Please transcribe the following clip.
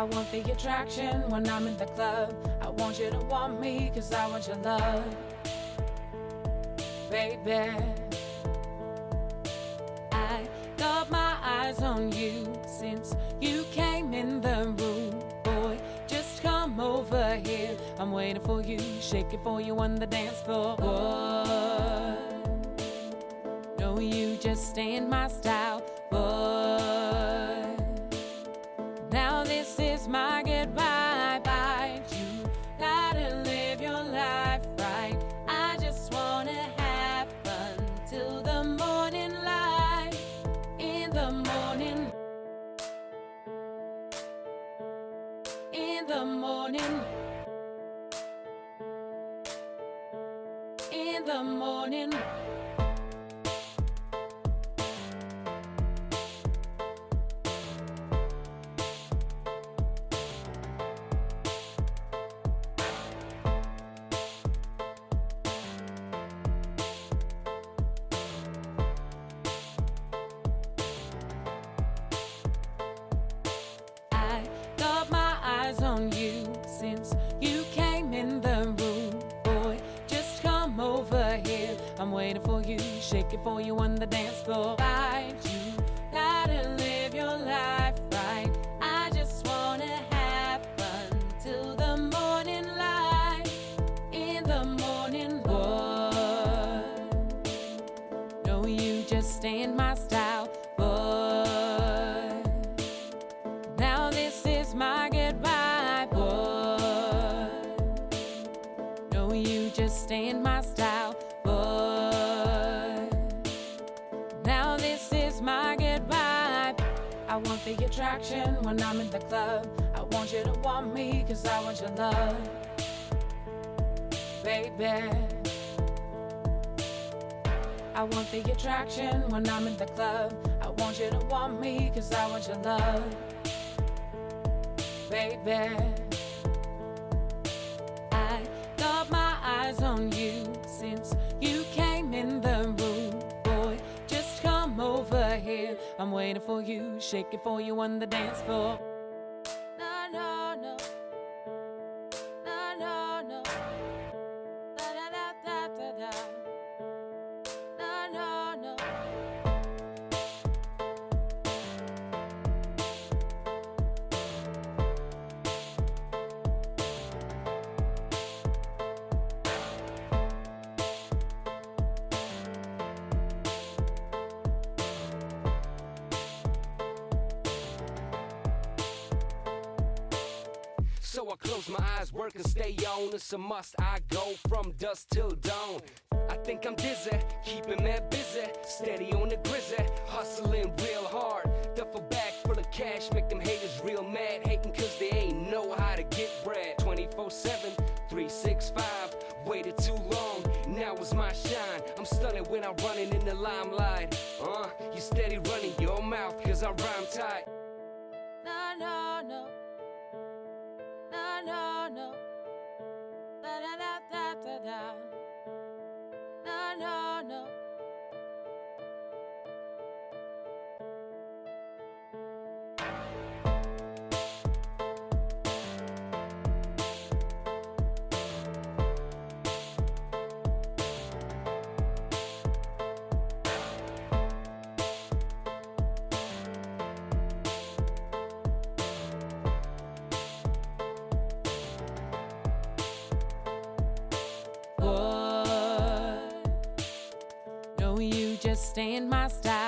I want the attraction when I'm in the club. I want you to want me, cause I want your love. Baby, I got my eyes on you since you came in the room. Boy, just come over here. I'm waiting for you, shaking for you on the dance floor. Boy, know you just ain't my style. The morning. In the morning. Over here. I'm waiting for you, shaking for you on the dance floor. You gotta live your life right. I just wanna have fun till the morning light. In the morning, boy. No, you just ain't my style, You just ain't my style, boy. Now this is my goodbye. I want the attraction when I'm in the club. I want you to want me, cause I want your love. Baby. I want the attraction when I'm in the club. I want you to want me, cause I want your love. Baby, I'm waiting for you, shaking for you on the dance floor. So I close my eyes, work and stay on. It's a must. I go from dusk till dawn. I think I'm dizzy, keeping that busy. Steady on the grizzly, hustling real hard. Duffel bag full of cash, make them haters real mad. Hating cause they ain't know how to get bread. 24 7, 365. Waited too long, now is my shine. I'm stunning when I'm running in the limelight. Uh, you steady running your mouth cause I rhyme tight. No, no, no. Da Just ain't my style.